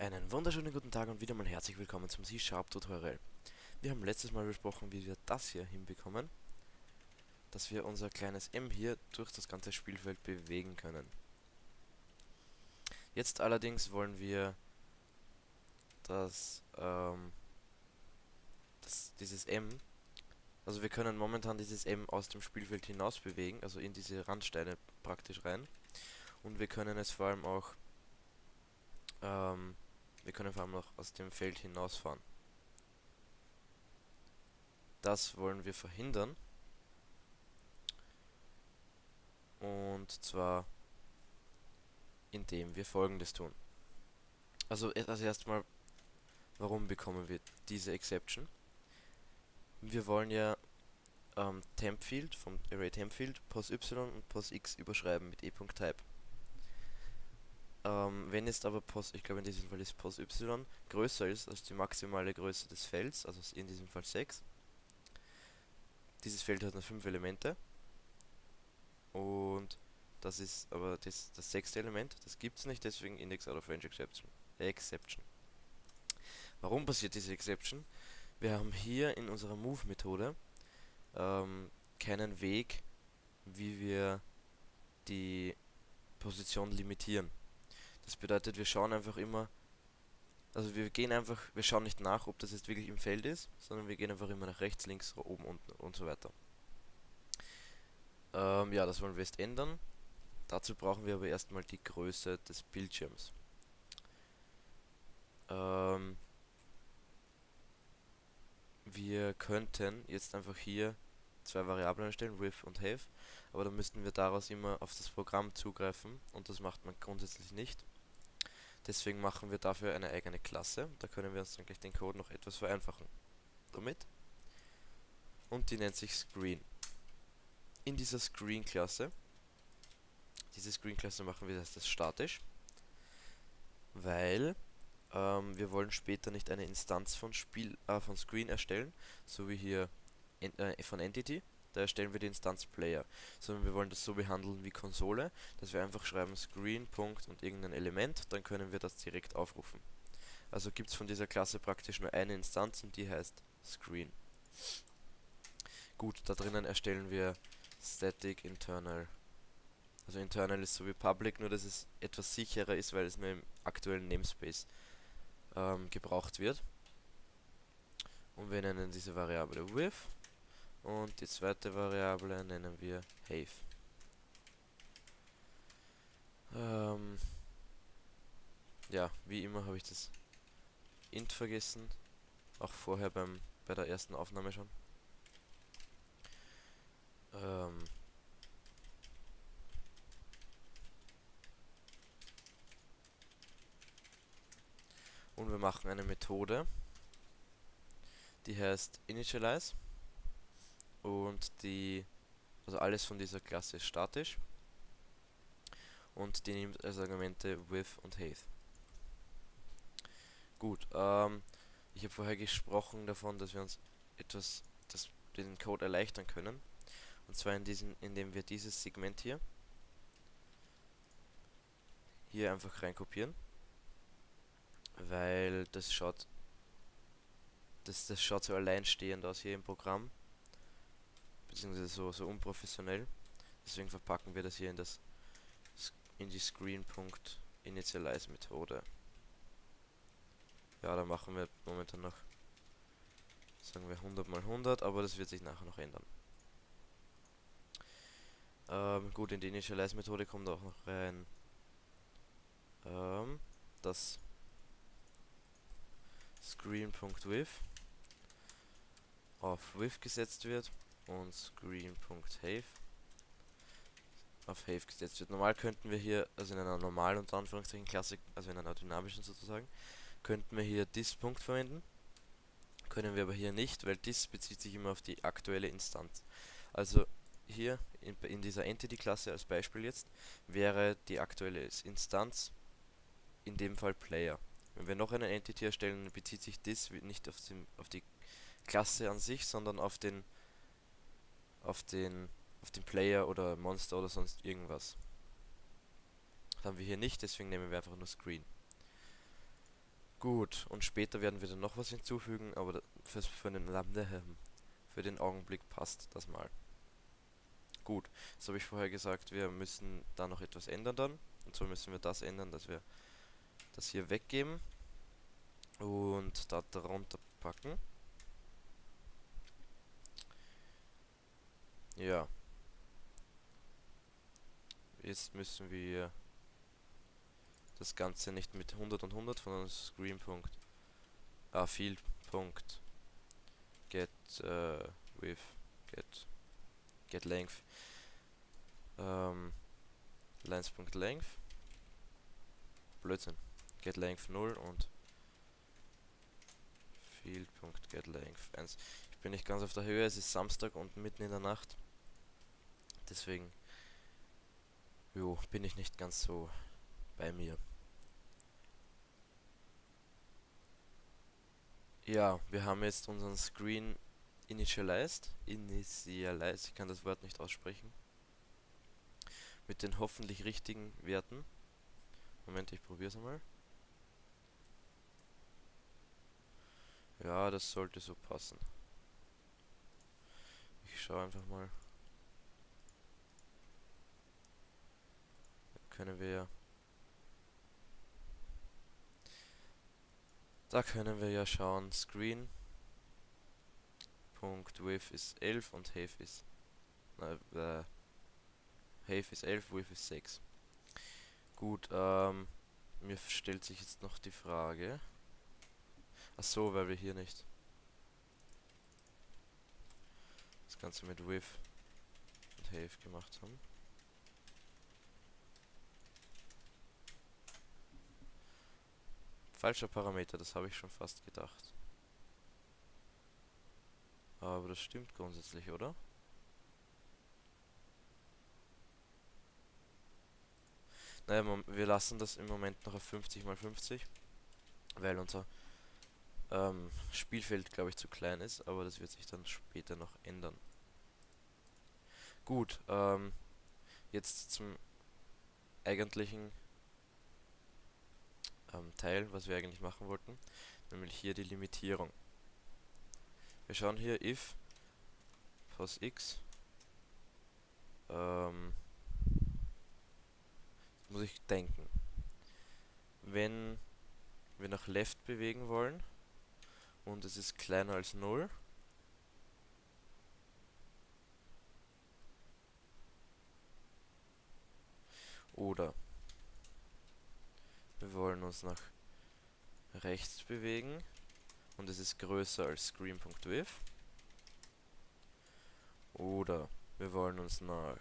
Einen wunderschönen guten Tag und wieder mal herzlich willkommen zum C-Sharp Tutorial. Wir haben letztes Mal besprochen, wie wir das hier hinbekommen, dass wir unser kleines M hier durch das ganze Spielfeld bewegen können. Jetzt allerdings wollen wir das, ähm, das, dieses M, also wir können momentan dieses M aus dem Spielfeld hinaus bewegen, also in diese Randsteine praktisch rein. Und wir können es vor allem auch ähm, wir können vor allem noch aus dem Feld hinausfahren. Das wollen wir verhindern. Und zwar indem wir folgendes tun. Also, also erstmal, warum bekommen wir diese Exception? Wir wollen ja ähm, TempField vom Array TempField pos y und pos x überschreiben mit e.type. Ähm, wenn jetzt aber pos, ich glaube in diesem Fall ist pos y größer ist als die maximale Größe des Felds, also in diesem Fall 6. Dieses Feld hat nur 5 Elemente. Und das ist aber das, das sechste Element, das gibt es nicht, deswegen Index out of range exception. Exception. Warum passiert diese Exception? Wir haben hier in unserer Move-Methode ähm, keinen Weg, wie wir die Position limitieren. Das bedeutet, wir schauen einfach immer, also wir gehen einfach, wir schauen nicht nach, ob das jetzt wirklich im Feld ist, sondern wir gehen einfach immer nach rechts, links, oben, unten und so weiter. Ähm, ja, das wollen wir jetzt ändern. Dazu brauchen wir aber erstmal die Größe des Bildschirms. Ähm, wir könnten jetzt einfach hier zwei Variablen erstellen, with und have, aber dann müssten wir daraus immer auf das Programm zugreifen und das macht man grundsätzlich nicht. Deswegen machen wir dafür eine eigene Klasse. Da können wir uns dann gleich den Code noch etwas vereinfachen. Damit. Und die nennt sich Screen. In dieser Screen-Klasse, diese Screen-Klasse machen wir das statisch, weil ähm, wir wollen später nicht eine Instanz von, Spiel, äh, von Screen erstellen, so wie hier in, äh, von Entity, da erstellen wir die Instanz Player, sondern wir wollen das so behandeln wie Konsole, dass wir einfach schreiben Screen, Punkt und irgendein Element, dann können wir das direkt aufrufen. Also gibt es von dieser Klasse praktisch nur eine Instanz und die heißt Screen. Gut, da drinnen erstellen wir Static Internal. Also Internal ist so wie Public, nur dass es etwas sicherer ist, weil es nur im aktuellen Namespace ähm, gebraucht wird. Und wir nennen diese Variable with und die zweite Variable nennen wir have. Ähm, ja, wie immer habe ich das int vergessen. Auch vorher beim bei der ersten Aufnahme schon. Ähm, und wir machen eine Methode, die heißt initialize und die, also alles von dieser Klasse ist statisch und die nimmt als Argumente with und have. Gut, ähm, ich habe vorher gesprochen davon, dass wir uns etwas, das, den Code erleichtern können. Und zwar in diesem, indem wir dieses Segment hier hier einfach reinkopieren. Weil das schaut das, das schaut so alleinstehend aus hier im Programm beziehungsweise so, so unprofessionell. Deswegen verpacken wir das hier in das in die Screen.initialize Methode. Ja, da machen wir momentan noch sagen wir 100 mal 100, aber das wird sich nachher noch ändern. Ähm, gut, in die Initialize Methode kommt auch noch rein ähm, das Screen.with auf with gesetzt wird und screen.have auf have gesetzt wird. Normal könnten wir hier, also in einer normalen unter Anführungszeichen Klasse, also in einer dynamischen sozusagen, könnten wir hier this Punkt verwenden. Können wir aber hier nicht, weil this bezieht sich immer auf die aktuelle Instanz. Also hier in, in dieser Entity-Klasse als Beispiel jetzt wäre die aktuelle Instanz in dem Fall Player. Wenn wir noch eine Entity erstellen, bezieht sich this nicht auf, den, auf die Klasse an sich, sondern auf den auf den auf den Player oder Monster oder sonst irgendwas. Das haben wir hier nicht, deswegen nehmen wir einfach nur Screen. Gut, und später werden wir dann noch was hinzufügen, aber für, für, den, für den Augenblick passt das mal. Gut, das habe ich vorher gesagt, wir müssen da noch etwas ändern dann. Und zwar müssen wir das ändern, dass wir das hier weggeben und da darunter packen. Ja. Jetzt müssen wir das Ganze nicht mit 100 und 100, sondern Screen. Punkt, ah, Field. Punkt, get uh, with get get length ähm, lines.length Blödsinn get length 0 und field.getLength 1 ich bin nicht ganz auf der Höhe, es ist Samstag und mitten in der Nacht deswegen jo, bin ich nicht ganz so bei mir Ja, wir haben jetzt unseren Screen initialized. Initialized, ich kann das Wort nicht aussprechen. Mit den hoffentlich richtigen Werten. Moment, ich probiere es einmal. Ja, das sollte so passen. Ich schaue einfach mal. Können wir Da können wir ja schauen, Screen. Punkt Width ist 11 und Have ist äh, Have ist 11, Width ist 6. Gut, ähm, mir stellt sich jetzt noch die Frage. Ach so, weil wir hier nicht das Ganze mit Width und Have gemacht haben. Falscher Parameter, das habe ich schon fast gedacht. Aber das stimmt grundsätzlich, oder? Naja, wir lassen das im Moment noch auf 50 x 50, weil unser ähm, Spielfeld, glaube ich, zu klein ist, aber das wird sich dann später noch ändern. Gut, ähm, jetzt zum eigentlichen ähm, Teil, was wir eigentlich machen wollten, nämlich hier die Limitierung. Wir schauen hier if pos x ähm, muss ich denken. Wenn wir nach left bewegen wollen und es ist kleiner als 0, oder wir wollen uns nach rechts bewegen und es ist größer als screen.width. Oder wir wollen uns nach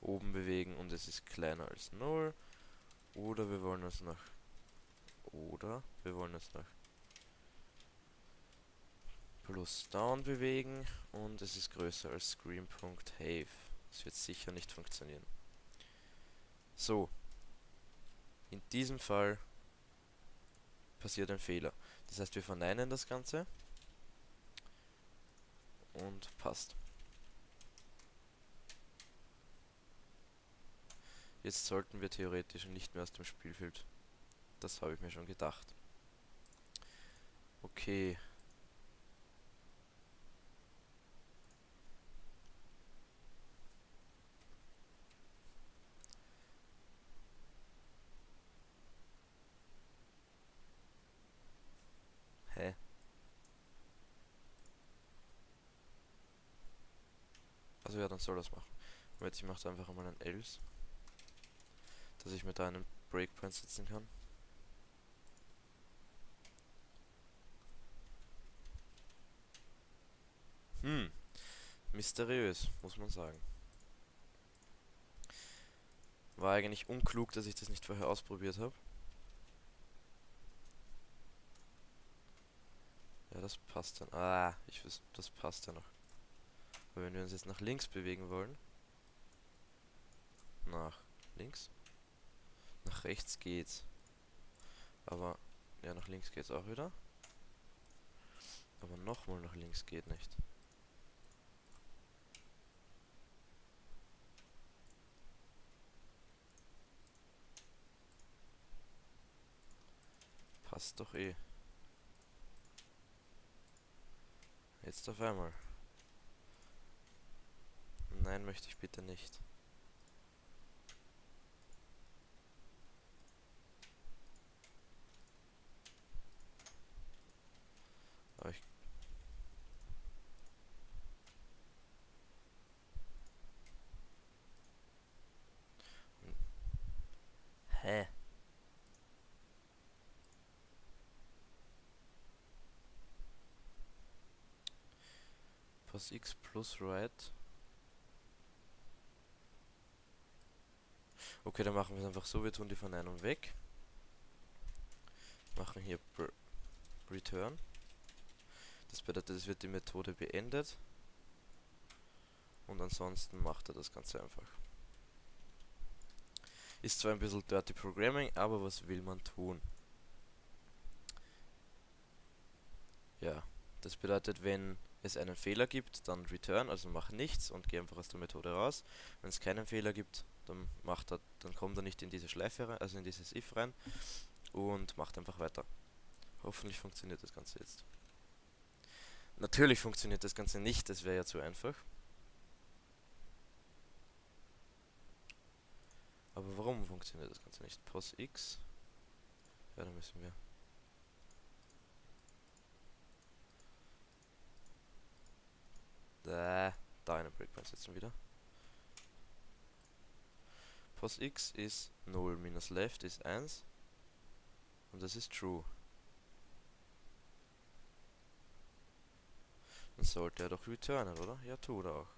oben bewegen und es ist kleiner als 0. Oder wir wollen uns nach oder wir wollen uns nach plus down bewegen und es ist größer als screen.have. Das wird sicher nicht funktionieren. So. In diesem Fall passiert ein Fehler. Das heißt, wir verneinen das Ganze. Und passt. Jetzt sollten wir theoretisch nicht mehr aus dem Spielfeld. Das habe ich mir schon gedacht. Okay. Also ja, dann soll das machen. Aber jetzt ich mache einfach mal ein else. Dass ich mit einem Breakpoint setzen kann. Hm. Mysteriös, muss man sagen. War eigentlich unklug, dass ich das nicht vorher ausprobiert habe. Ja, das passt dann. Ah, ich weiß, das passt ja noch. Aber wenn wir uns jetzt nach links bewegen wollen, nach links, nach rechts geht's. Aber, ja, nach links geht's auch wieder. Aber nochmal nach links geht nicht. Passt doch eh. Jetzt auf einmal. Nein, möchte ich bitte nicht. Aber ich Hä? Plus x plus right. Okay, dann machen wir es einfach so. Wir tun die Verneinung weg. Machen hier Return. Das bedeutet, es wird die Methode beendet. Und ansonsten macht er das Ganze einfach. Ist zwar ein bisschen Dirty Programming, aber was will man tun? Ja, das bedeutet, wenn es einen Fehler gibt, dann return, also mach nichts und geh einfach aus der Methode raus. Wenn es keinen Fehler gibt, dann macht er, dann kommt er nicht in diese Schleife rein, also in dieses if rein und macht einfach weiter. Hoffentlich funktioniert das Ganze jetzt. Natürlich funktioniert das Ganze nicht, das wäre ja zu einfach. Aber warum funktioniert das Ganze nicht? Pos x. Ja, da müssen wir Äh, da eine Breakpoint setzen wieder. Pos x ist 0 minus left ist 1. Und das ist true. Dann sollte er doch returnen, oder? Ja, tut er auch.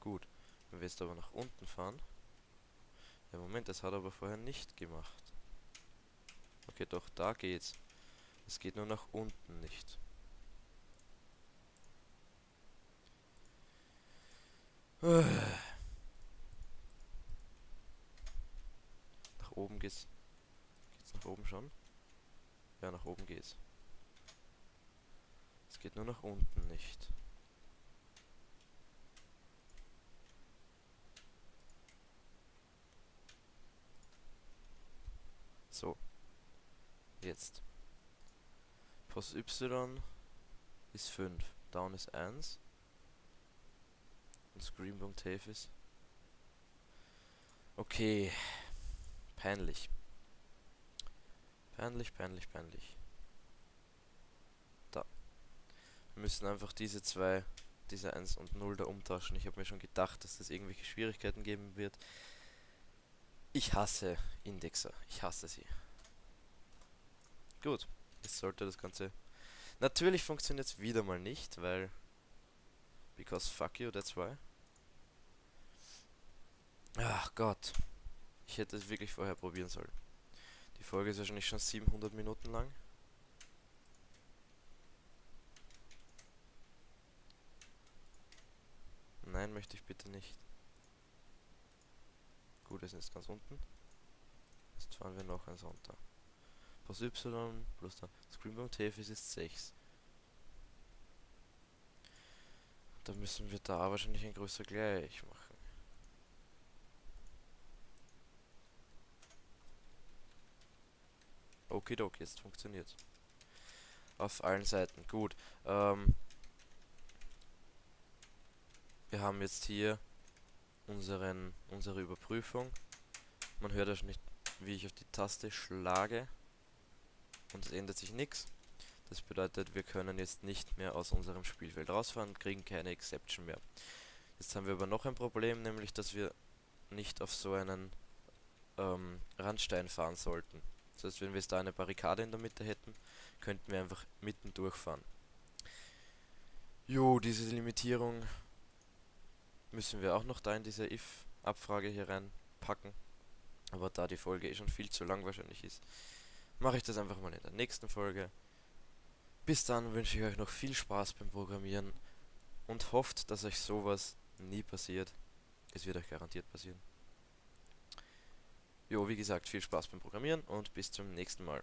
Gut. Wenn wir jetzt aber nach unten fahren. Ja, Moment, das hat er aber vorher nicht gemacht. Okay, doch, da geht's. Es geht nur nach unten nicht. Oben geht's. Geht's nach oben schon? Ja, nach oben geht's. Es geht nur nach unten nicht. So. Jetzt. Pos Y ist 5. Down ist 1 und Scream.tave ist. Okay. Peinlich. Peinlich, peinlich, peinlich. Da. Wir müssen einfach diese zwei, diese 1 und 0 da umtauschen. Ich habe mir schon gedacht, dass das irgendwelche Schwierigkeiten geben wird. Ich hasse Indexer. Ich hasse sie. Gut. Jetzt sollte das Ganze... Natürlich funktioniert es wieder mal nicht, weil... Because fuck you, that's why. Ach Gott. Ich hätte es wirklich vorher probieren sollen. Die Folge ist wahrscheinlich schon 700 Minuten lang. Nein, möchte ich bitte nicht. Gut, wir sind jetzt ganz unten. Jetzt fahren wir noch eins runter. Plus Y plus der Screenbound TFS ist 6. Da müssen wir da wahrscheinlich ein größer gleich machen. Okidoki, jetzt funktioniert. Auf allen Seiten. Gut. Ähm, wir haben jetzt hier unseren, unsere Überprüfung. Man hört ja nicht, wie ich auf die Taste schlage. Und es ändert sich nichts. Das bedeutet, wir können jetzt nicht mehr aus unserem Spielfeld rausfahren kriegen keine Exception mehr. Jetzt haben wir aber noch ein Problem, nämlich dass wir nicht auf so einen ähm, Randstein fahren sollten. Das heißt, wenn wir jetzt da eine Barrikade in der Mitte hätten, könnten wir einfach mitten durchfahren. Jo, diese Limitierung müssen wir auch noch da in diese if-Abfrage hier reinpacken. Aber da die Folge eh schon viel zu lang wahrscheinlich ist, mache ich das einfach mal in der nächsten Folge. Bis dann wünsche ich euch noch viel Spaß beim Programmieren und hofft, dass euch sowas nie passiert. Es wird euch garantiert passieren. Jo, wie gesagt, viel Spaß beim Programmieren und bis zum nächsten Mal.